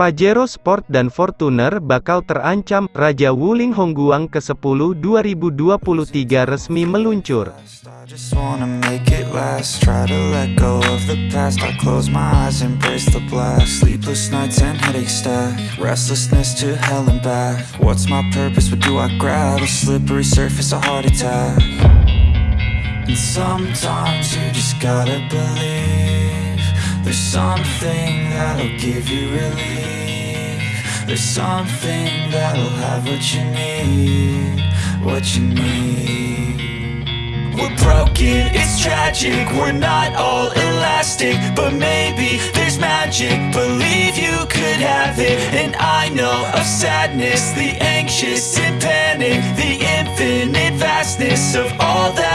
Pajero Sport dan Fortuner bakal terancam, Raja Wuling Hongguang ke-10 2023 resmi meluncur. There's something that'll give you relief There's something that'll have what you need What you need. We're broken, it's tragic, we're not all elastic But maybe there's magic, believe you could have it And I know of sadness, the anxious and panic The infinite vastness of all that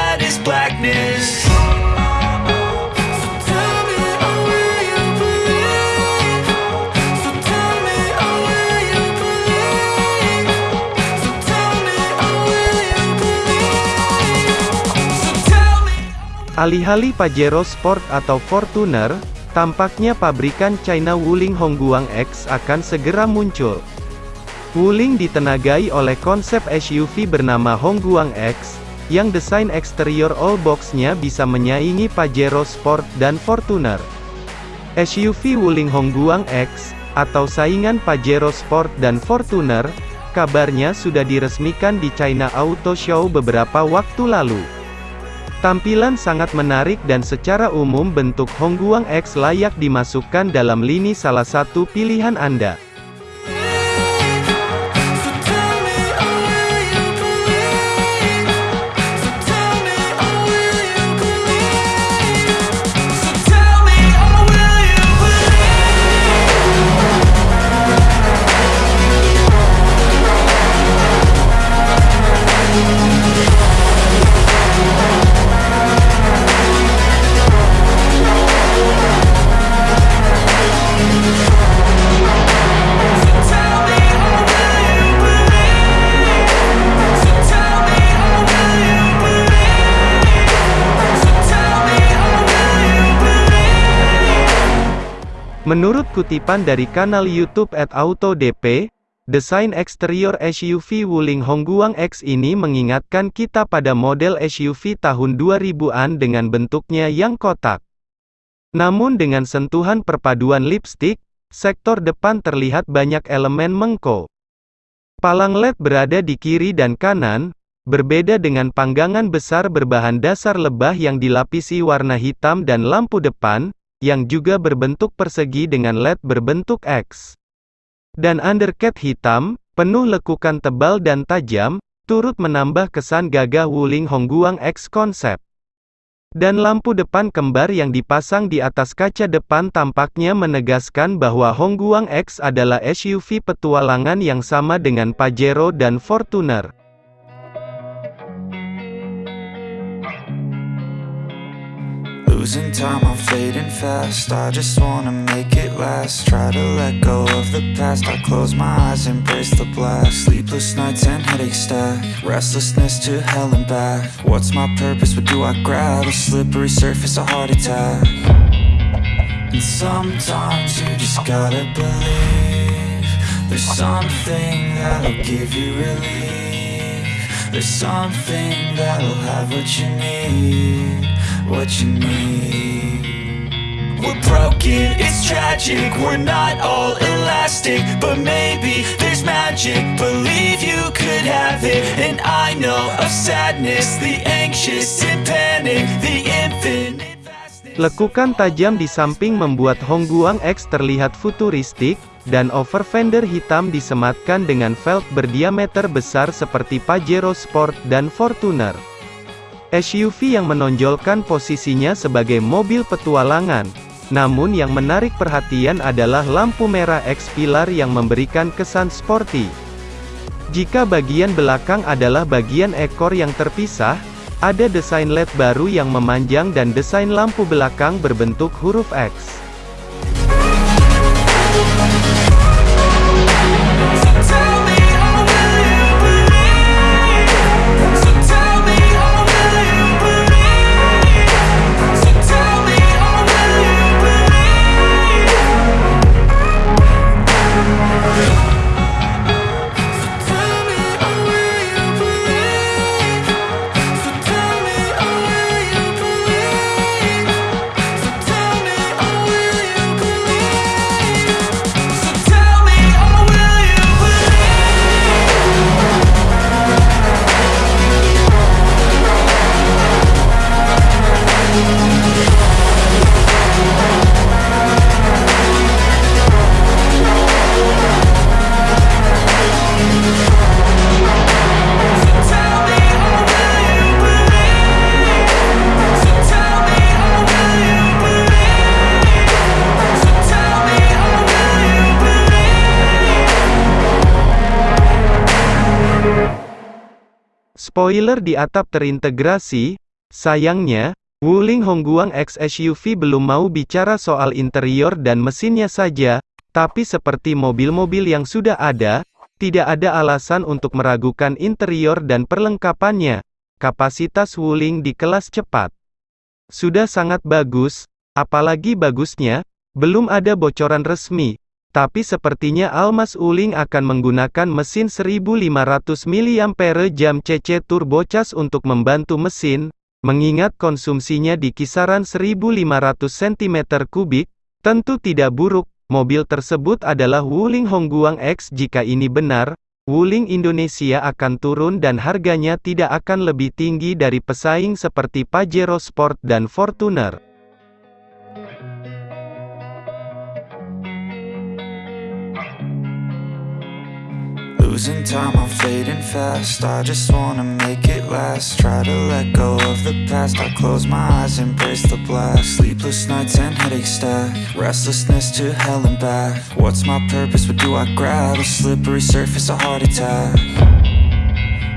Alih-alih Pajero Sport atau Fortuner, tampaknya pabrikan China Wuling Hongguang X akan segera muncul. Wuling ditenagai oleh konsep SUV bernama Hongguang X, yang desain eksterior all box-nya bisa menyaingi Pajero Sport dan Fortuner. SUV Wuling Hongguang X, atau saingan Pajero Sport dan Fortuner, kabarnya sudah diresmikan di China Auto Show beberapa waktu lalu. Tampilan sangat menarik dan secara umum bentuk Hongguang X layak dimasukkan dalam lini salah satu pilihan Anda. Menurut kutipan dari kanal YouTube @autodp, desain eksterior SUV Wuling Hongguang X ini mengingatkan kita pada model SUV tahun 2000-an dengan bentuknya yang kotak. Namun dengan sentuhan perpaduan lipstick, sektor depan terlihat banyak elemen mengko. Palang LED berada di kiri dan kanan, berbeda dengan panggangan besar berbahan dasar lebah yang dilapisi warna hitam dan lampu depan, yang juga berbentuk persegi dengan LED berbentuk X. Dan undercat hitam, penuh lekukan tebal dan tajam, turut menambah kesan gagah Wuling Hongguang X konsep. Dan lampu depan kembar yang dipasang di atas kaca depan tampaknya menegaskan bahwa Hongguang X adalah SUV petualangan yang sama dengan Pajero dan Fortuner. Losing time, I'm fading fast. I just wanna make it last. Try to let go of the past. I close my eyes, embrace the blast. Sleepless nights and headaches stack. Restlessness to hell and back. What's my purpose? What do I grab? A slippery surface, a heart attack. And sometimes you just gotta believe. There's something that'll give you relief. There's something that'll have what you need, what you need. We're broken, it's tragic, we're not all elastic But maybe there's magic, believe you could have it And I know of sadness, the anxious and panic The infinite Lekukan tajam di samping membuat Hongguang X terlihat futuristik, dan over fender hitam disematkan dengan velg berdiameter besar seperti Pajero Sport dan Fortuner. SUV yang menonjolkan posisinya sebagai mobil petualangan. Namun yang menarik perhatian adalah lampu merah X-Pilar yang memberikan kesan sporty. Jika bagian belakang adalah bagian ekor yang terpisah, ada desain LED baru yang memanjang dan desain lampu belakang berbentuk huruf X. Spoiler di atap terintegrasi, sayangnya, Wuling Hongguang X SUV belum mau bicara soal interior dan mesinnya saja, tapi seperti mobil-mobil yang sudah ada, tidak ada alasan untuk meragukan interior dan perlengkapannya. Kapasitas Wuling di kelas cepat sudah sangat bagus, apalagi bagusnya, belum ada bocoran resmi, tapi sepertinya Almas Uling akan menggunakan mesin 1500 mAh CC turbocas untuk membantu mesin, mengingat konsumsinya di kisaran 1500 cm3, tentu tidak buruk, mobil tersebut adalah Wuling Hongguang X jika ini benar, Wuling Indonesia akan turun dan harganya tidak akan lebih tinggi dari pesaing seperti Pajero Sport dan Fortuner. Losing time, I'm fading fast. I just wanna make it last. Try to let go of the past. I close my eyes, embrace the blast. Sleepless nights and headaches stack. Restlessness to hell and back. What's my purpose, what do I grab? A slippery surface, a heart attack.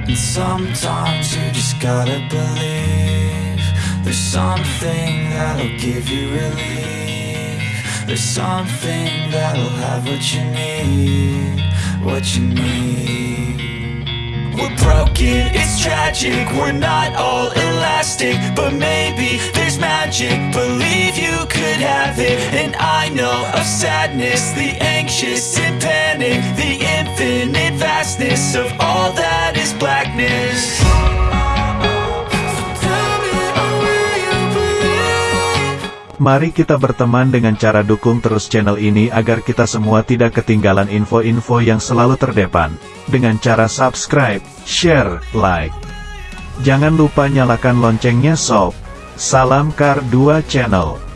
And sometimes you just gotta believe There's something that'll give you relief. There's something that'll have what you need what you need We're broken, it's tragic. We're not all elastic But maybe there's magic. Believe you could have it. And I know of sadness The anxious and panic The infinite vastness Of all that is blackness Mari kita berteman dengan cara dukung terus channel ini agar kita semua tidak ketinggalan info-info yang selalu terdepan. Dengan cara subscribe, share, like. Jangan lupa nyalakan loncengnya sob. Salam Kar 2 Channel.